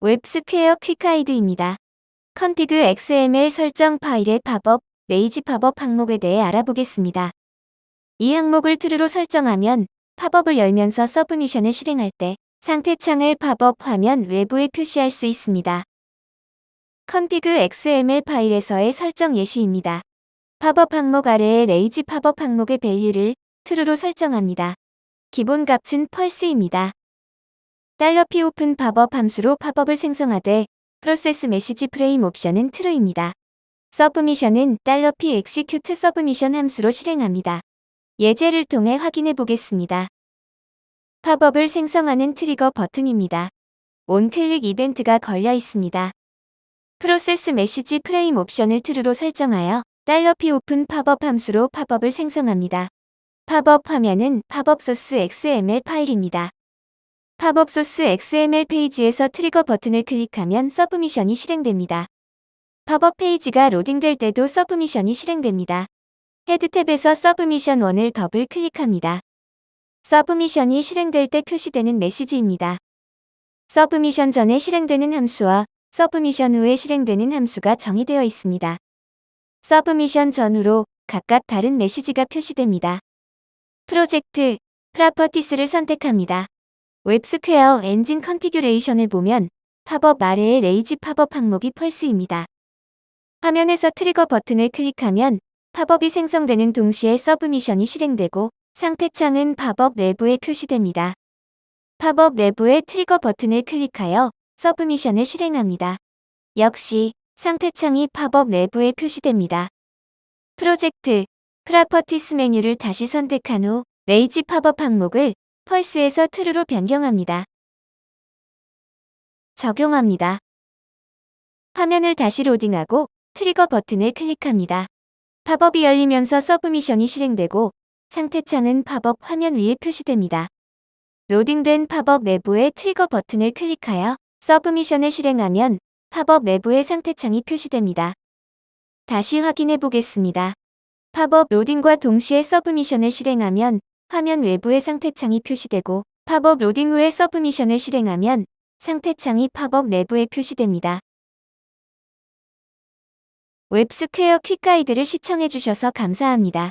WebSquare Quick Guide입니다. config XML 설정 파일의 팝업, lazy 팝업 항목에 대해 알아보겠습니다. 이 항목을 true로 설정하면 팝업을 열면서 submission을 실행할 때 상태창을 팝업 화면 외부에 표시할 수 있습니다. config XML 파일에서의 설정 예시입니다. 팝업 항목 아래의 lazy 팝업 항목의 value를 true로 설정합니다. 기본 값은 false입니다. $p open popup 함수로 팝업을 생성하되 process message frame 옵션은 true입니다. submission은 $p execute submission 함수로 실행합니다. 예제를 통해 확인해 보겠습니다. 팝업을 생성하는 트리거 버튼입니다. onclick 이벤트가 걸려 있습니다. process message frame 옵션을 true로 설정하여 $p open popup 함수로 팝업을 생성합니다. 팝업 화면은 popup source XML 파일입니다. popup source XML 페이지에서 트리거 버튼을 클릭하면 submission이 실행됩니다. 팝업 페이지가 로딩될 때도 submission이 실행됩니다. head 탭에서 submission 1을 더블 클릭합니다. submission이 실행될 때 표시되는 메시지입니다. submission 전에 실행되는 함수와 submission 후에 실행되는 함수가 정의되어 있습니다. submission 전후로 각각 다른 메시지가 표시됩니다. Project, Properties를 선택합니다. WebSquare engine configuration을 보면 팝업 아래의 lazy 팝업 항목이 false입니다. 화면에서 트리거 버튼을 클릭하면 팝업이 생성되는 동시에 submission이 실행되고 상태창은 팝업 내부에 표시됩니다. 팝업 내부의 트리거 버튼을 클릭하여 submission을 실행합니다. 역시 상태창이 팝업 내부에 표시됩니다. Project, Properties 메뉴를 다시 선택한 후 lazy 팝업 항목을 false에서 true로 변경합니다. 적용합니다. 화면을 다시 로딩하고 트리거 버튼을 클릭합니다. 팝업이 열리면서 submission이 실행되고 상태창은 팝업 화면 위에 표시됩니다. 로딩된 팝업 내부의 트리거 버튼을 클릭하여 submission을 실행하면 팝업 내부의 상태창이 표시됩니다. 다시 확인해 보겠습니다. 팝업 로딩과 동시에 submission을 실행하면 화면 외부의 상태창이 표시되고 팝업 로딩 후에 submission을 실행하면 상태창이 팝업 내부에 표시됩니다. 웹스퀘어 퀵가이드를 시청해주셔서 감사합니다.